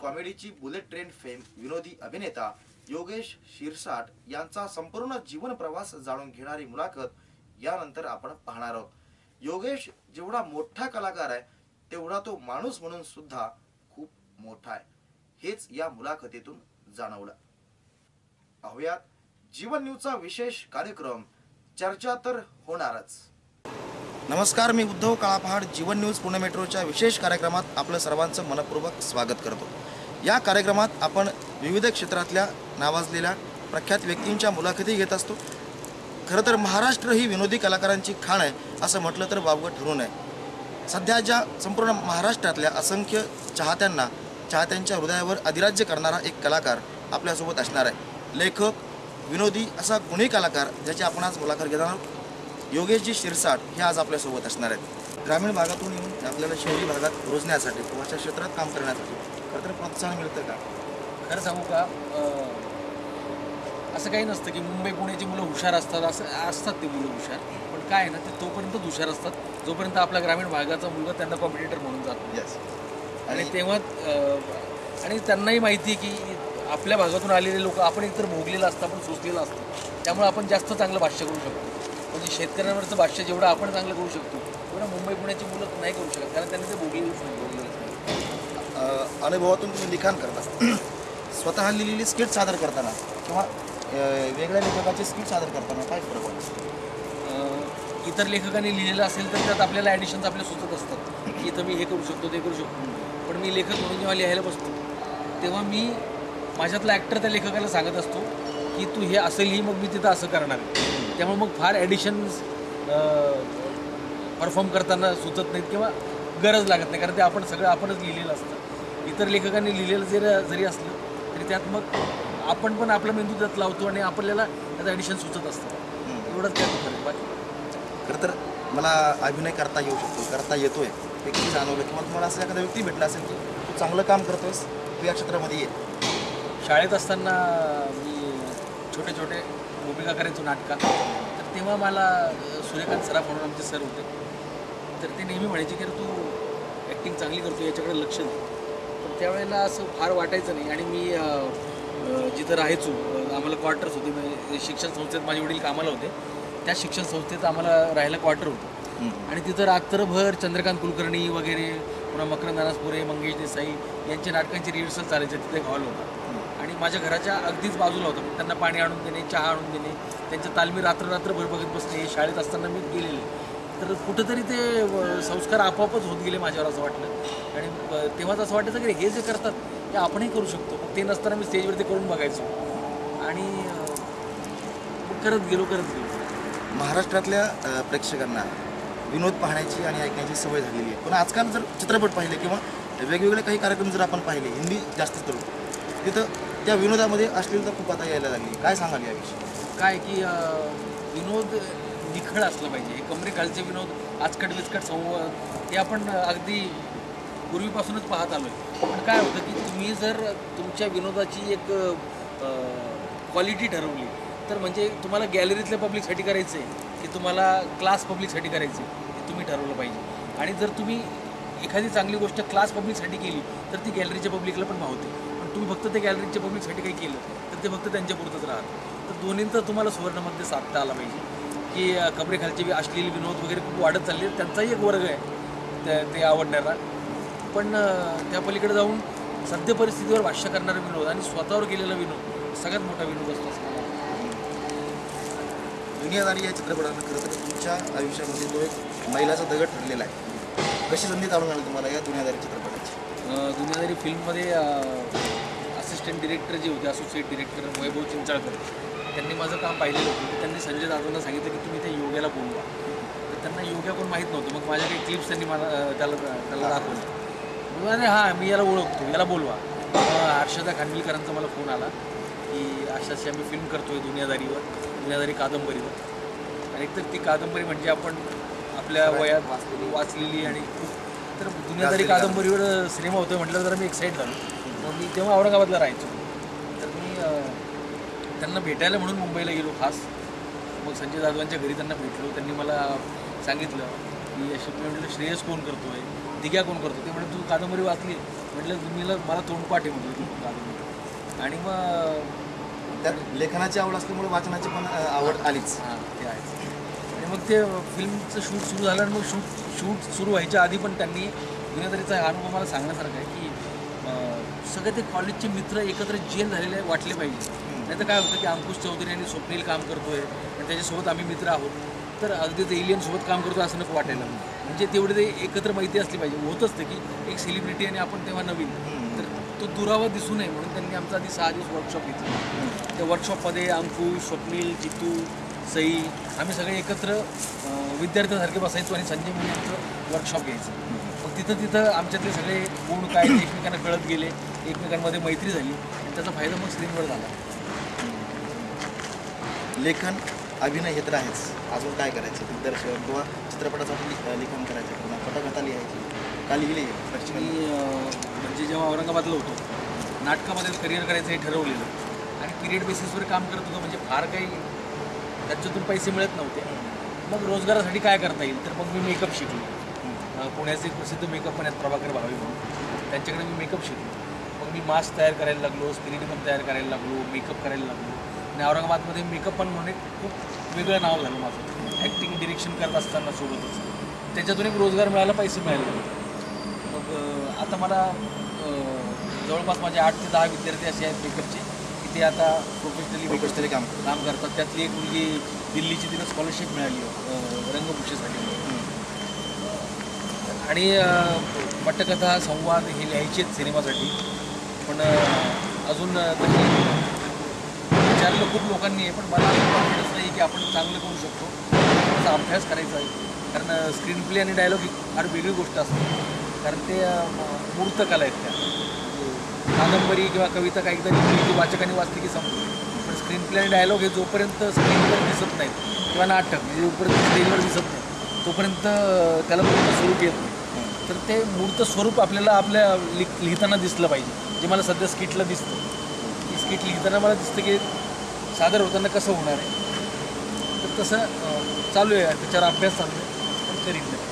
कॉमेडीची bullet train fame विनोदी अभिनेता योगेश शिरसाट यांचा संपूर्ण जीवन प्रवास जाणून घेणारी मुलाखत यानंतर आपण पाहणार आहोत. योगेश जेवढा मोठा कलाकार आहे तेवढा तो माणूस म्हणून सुद्धा खूप मोठा आहे. हेच या मुलाखतीतून जाणवलं. पाहुयात जीवन न्यूजचा विशेष कार्यक्रम. चर्चा तर होणारच. नमस्कार मी उद्धव काळापहाड जीवन न्यूज पुणे मेट्रोच्या विशेष कार्यक्रमात आपलं सर्वांचं मनपूर्वक स्वागत करतो. या कार्यक्रमात आपण विविध क्षेत्रातल्या नावाजलेल्या प्रख्यात व्यक्तींच्या मुलाखती घेत असतो. खरं तर महाराष्ट्र ही विनोदी कलाकारांची खाण आहे असं म्हटलं तर वावगं ठरू नये. सध्या ज्या संपूर्ण महाराष्ट्रातल्या असंख्य चाहत्यांना चाहत्यांच्या हृदयावर अधिराज्य करणारा एक कलाकार आपल्यासोबत असणार आहे. लेखक विनोदी असा गुणी कलाकार ज्याची आपण आज मुलाखत घेणार आहोत. योगेशजी शिरसाट हे आज आपल्यासोबत असणार आहेत. ग्रामीण भागातून येऊन आपल्याला शहरी भागात रुजण्यासाठी किंवा अशा क्षेत्रात काम करण्यासाठी खरं तर प्रोत्साहन मिळतं का? खरं सांगू का? असं काही नसतं की मुंबई पुण्याची मुलं हुशार असतात असं असतात ते मुलं हुशार. पण काय ना ते तोपर्यंत हुशार असतात जोपर्यंत आपला ग्रामीण भागाचा मुलगा त्यांना कॉम्पिटिटर म्हणून जातो. येस आणि तेव्हा आणि त्यांनाही माहिती आहे की आपल्या भागातून आलेले लोक आपण एकतर भोगलेलं असतं आपण सोचलेलं असतं. त्यामुळे आपण जास्त चांगलं भाष्य करू शकतो. म्हणजे शेतकऱ्यांवरचं भाष्य जेवढं आपण चांगलं करू शकतो तेवढं मुंबई पुण्याची मुलं नाही करू शकत कारण त्यांनी ते भोगलेलंच नाही. भोगलेलंच अनुभवातून तुम्ही लिखाण करता स्वतः लिहिलेली स्किट सादर करताना किंवा वेगळ्या लेखकाची स्किट सादर करताना काय फरक वाटतो इतर लेखकांनी लिहिलेलं असेल तर त्यात आपल्याला ॲडिशन्स आपल्या सुचत असतात की इथं मी हे करू शकतो ते करू शकतो. पण मी लेखक म्हणून जेव्हा लिहायला बसतो तेव्हा मी माझ्यातला ॲक्टर त्या लेखकाला सांगत असतो की तू हे असं लिही मग मी तिथं असं करणार. त्यामुळे मग फार ॲडिशन्स परफॉर्म करताना सुचत नाहीत किंवा गरज लागत नाही. कारण ते आपण सगळं आपणच लिहिलेलं असतं. इतर लेखकांनी लिहिलेलं जरी जरी असलं तरी त्यात मग आपण पण आपला मेंदू त्यात लावतो आणि आपल्याला त्यात ॲडिशन सुचत असतं. एवढंच फरक बाकी खरं तर मला अभिनय करता येऊ शकतो करता येतोय. हे किती जाणवलं किंवा तुम्हाला असं एखादा व्यक्ती भेटला असेल की तू चांगलं काम करतोयस तू या क्षेत्रामध्ये ये. शाळेत असताना मी छोटे छोटे भूमिका करायचो नाटकात तर तेव्हा मला सूर्यकांत सराफ म्हणून आमचे सर होते. तर ते नेहमी म्हणायचे की "अरे तू ॲक्टिंग चांगली करतो याच्याकडे लक्ष दे. पण त्यावेळेला असं फार वाटायचं नाही. आणि मी जिथं राहायचो आम्हाला क्वार्टर्स होते. म्हणजे शिक्षण संस्थेत माझे वडील कामाला होते. त्या शिक्षण संस्थेत आम्हाला राहायला क्वार्टर होतं. आणि तिथं रात्रभर चंद्रकांत कुलकर्णी वगैरे पुन्हा मकरंद अनासपुरे मंगेश देसाई यांच्या नाटकांची रिहर्सल चालायचे. तिथे हॉल होता. माझ्या घराच्या अगदीच बाजूला होतं. मग त्यांना पाणी आणून देणे चहा आणून देणे. त्यांच्या तालमी रात्र रात्रभर बघत बसणे शाळेत असताना मी गेलेले. तर कुठंतरी ते संस्कार आपोआपच होत गेले माझ्यावर असं वाटलं. आणि तेव्हाच असं वाटायचं की हे जे करतात ते आपणही करू शकतो. मग ते नसताना मी स्टेजवरती करून बघायचो. आणि करत गेलो करत गेलो. महाराष्ट्रातल्या प्रेक्षकांना विनोद पाहण्याची आणि ऐकण्याची सवय झालेली आहे. पण आजकाल जर चित्रपट पाहिले किंवा वेगवेगळे काही कार्यक्रम जर आपण पाहिले हिंदी जास्त करून तिथं त्या विनोदामध्ये अश्लीलता खूप आता यायला लागली. काय सांगाल याविषयी? काय की विनोद निखळ असलं पाहिजे. हे कमरे खालचे विनोद आजकट विचकट संवाद हे आपण अगदी पूर्वीपासूनच पाहत आलो आहे पण काय होतं की तुम्ही जर तुमच्या विनोदाची एक क्वालिटी ठरवली तर म्हणजे तुम्हाला गॅलरीतल्या पब्लिकसाठी करायचं आहे की तुम्हाला क्लास पब्लिकसाठी करायचं आहे हे तुम्ही ठरवलं पाहिजे. आणि जर तुम्ही एखादी चांगली गोष्ट क्लास पब्लिकसाठी केली तर ती गॅलरीच्या पब्लिकला पण भावते. तुम्ही फक्त ते गॅलरीच्या पब्लिकसाठी काही केलं तर ते फक्त त्यांच्या पुरतंच राहतं. तर दोन्हींचं तुम्हाला सुवर्णमध्ये साधता आला पाहिजे. की कमरेखालचे अश्लील विनोद वगैरे खूप वाढत चालले. त्यांचाही एक वर्ग आहे. त्या ते आवडणारा. पण त्या पलीकडे जाऊन सद्य परिस्थितीवर भाष्य करणारा विनोद आणि स्वतःवर केलेला विनोद सगळ्यात मोठा विनोद असतो. दुनियादारी या चित्रपटानं खरं तर तुमच्या आयुष्यामध्ये तो एक मैलाचा दगड ठरलेला आहे. कशी संधी चालून आली तुम्हाला या दुनियादारी चित्रपटाची? दुनियादारी फिल्ममध्ये असिस्टंट डिरेक्टर जे होते असोसिएट डिरेक्टर वैभव चिंचाळकर त्यांनी माझं काम पाहिलेलं होतं. त्यांनी संजय दादांना सांगितलं की तुम्ही त्या योग्याला बोलवा तर त्यांना योग्या कोण माहीत नव्हतं. मग माझ्या काही क्लिप्स त्यांनी मला त्याला त्याला दाखवलं. अरे हां मी याला ओळखतो. याला बोलवा. हर्षदा खानविलकरांचा मला फोन आला की अशा अशी आम्ही फिल्म करतोय दुनियादारीवर दुनियादारी कादंबरीवर. आणि एकतर ती कादंबरी म्हणजे आपण आपल्या वयात वाचलेली आणि खूप तर दुनियादारी कादंबरीवर सिनेमा होतोय म्हटलं तर मी एक्साईट झालो. मी तेव्हा औरंगाबादला राहायचो. तर मी त्यांना भेटायला म्हणून मुंबईला गेलो खास. मग संजय जाधवांच्या घरी त्यांना भेटलो. त्यांनी मला सांगितलं की अशी मी म्हटलं श्रेयस कोण करतोय? दिग्या कोण करतो ते म्हणजे तू कादंबरी वाचली. म्हटलं तुम्ही मला तोंडपाठ आहे म्हटलं तू गावी. आणि मग त्यात लेखनाची आवड असल्यामुळे वाचनाची पण आवड आलीच. हां ते आहेच. आणि मग ते फिल्मचं शूट सुरू झालं आणि मग शूट शूट सुरू व्हायच्या आधी पण त्यांनी गुन्हेगारीचा अनुभव मला सांगण्यासारखा आहे की सगळे ते कॉलेजचे मित्र एकत्र जेल झालेले वाटले पाहिजे. नाही तर काय होतं की अंकुश चौधरी आणि स्वप्नील काम करतोय आणि त्याच्यासोबत आम्ही मित्र आहोत. तर अगदी ते इलियनसोबत काम करतो असं नको वाटायला. म्हणजे तेवढे ते एकत्र माहिती असली पाहिजे. होतच ते की एक सेलिब्रिटी आणि आपण तेव्हा नवीन. तर तो दुरावा दिसू नये म्हणून त्यांनी आमचा आधी सहा दिवस वर्कशॉप घेतला. त्या वर्कशॉपमध्ये अंकुश स्वप्नील जितू सई आम्ही सगळे एकत्र विद्यार्थ्यांसारखे विद्यार्थ्यासारखे बसायचो आणि संजय मुलींचं वर्कशॉप घ्यायचं. मग तिथं तिथं आमच्यातले सगळे गुण काय एकमेकांना कळत गेले. एकमेकांमध्ये मैत्री झाली आणि त्याचा फायदा मग स्क्रीनवर झाला. लेखन अभिनय हे तर आहेच. अजून काय करायचं? दिग्दर्शन किंवा चित्रपटासाठी लि- लिखाण करायचं. किंवा पटकथा लिहायची. का लिहिली मी म्हणजे जेव्हा औरंगाबादला होतो नाटकामध्ये करिअर करायचं हे ठरवलेलं. आणि पिरियड बेसिसवर काम करत होतो म्हणजे फार काही त्याच्यातून पैसे मिळत नव्हते. मग रोजगारासाठी काय करता येईल? तर मग मी मेकअप शिकलो. पुण्याचे प्रसिद्ध मेकअप पण आहेत प्रभाकर भावे म्हणून. त्यांच्याकडे मी मेकअप शिकलो. मी मास्क तयार करायला लागलो स्पिरिट पण तयार करायला लागलो मेकअप करायला लागलो. आणि औरंगाबादमध्ये मेकअप पण म्हणून एक खूप वेगळं नाव झालं माझं. ॲक्टिंग डिरेक्शन करत असताना सोबतच. त्याच्यातून एक रोजगार मिळायला पैसे मिळायला लागले मग आता मला जवळपास माझे आठ ते दहा विद्यार्थी असे आहेत मेकअपचे की ते आता प्रोफेशनली मेकअप प्रोफेशनली काम काम करतात. त्यातली एक मुलगी दिल्लीची तिला स्कॉलरशिप मिळाली रंगभूषेसाठी आणि पटकथा संवाद हे लिहायचे आहेत सिनेमासाठी. पण अजून तशी विचारलं खूप लोकांनी आहे पण मला असं कॉन्फिडन्स नाही की आपण चांगलं करू शकतो. त्याचा अभ्यास करायचा आहे. कारण स्क्रीन प्ले आणि डायलॉग ही फार वेगळी गोष्ट असते. कारण ते मूर्त कला आहेत त्या. म्हणजे कादंबरी किंवा कविता काही एकदा लिहिली की वाचकाने वाचली की संपली पण स्क्रीन प्ले आणि डायलॉग हे जोपर्यंत स्क्रीनवर दिसत नाहीत किंवा नाटक म्हणजे जोपर्यंत स्क्रीनवर दिसत नाही तोपर्यंत त्याला मूर्त स्वरूप येत नाही. तर ते मूर्त स्वरूप आपल्याला आपल्या लिख लिहिताना दिसलं पाहिजे. जे मला सध्या स्किटला दिसतं. ती स्किट लिहिताना मला दिसतं की सादर होताना कसं होणार आहे. तर तसं चालू आहे त्याच्यावर अभ्यास चालू आहे. पण करीत नाही